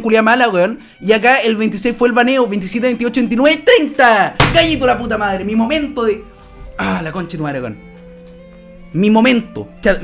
culia mala, weón. Y acá el 26 fue el baneo, 27, 28, 29, 30. Gallito la puta madre, mi momento de. Ah, la concha de tu madre, weón. Mi momento. O sea,